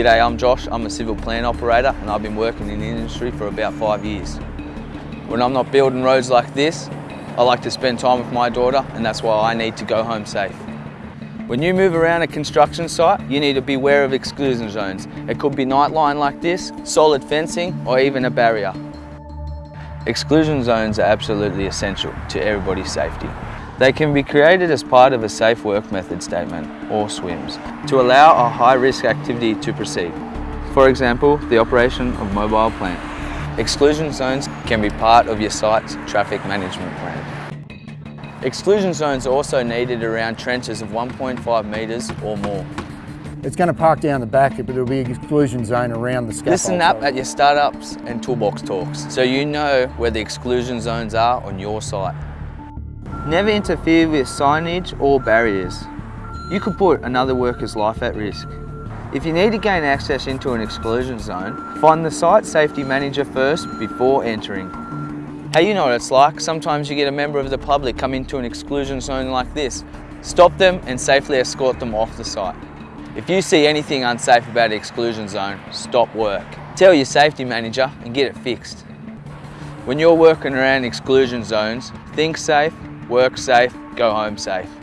G'day, I'm Josh. I'm a civil plant operator and I've been working in the industry for about five years. When I'm not building roads like this, I like to spend time with my daughter and that's why I need to go home safe. When you move around a construction site, you need to be aware of exclusion zones. It could be nightline like this, solid fencing, or even a barrier. Exclusion zones are absolutely essential to everybody's safety. They can be created as part of a safe work method statement, or SWMS, to allow a high-risk activity to proceed. For example, the operation of mobile plant. Exclusion zones can be part of your site's traffic management plan. Exclusion zones are also needed around trenches of 1.5 metres or more. It's going to park down the back, but there'll be an exclusion zone around the scaffold. Listen up at your startups and toolbox talks so you know where the exclusion zones are on your site. Never interfere with signage or barriers. You could put another worker's life at risk. If you need to gain access into an exclusion zone, find the site safety manager first before entering. Hey, you know what it's like. Sometimes you get a member of the public come into an exclusion zone like this. Stop them and safely escort them off the site. If you see anything unsafe about the exclusion zone, stop work. Tell your safety manager and get it fixed. When you're working around exclusion zones, think safe, work safe, go home safe.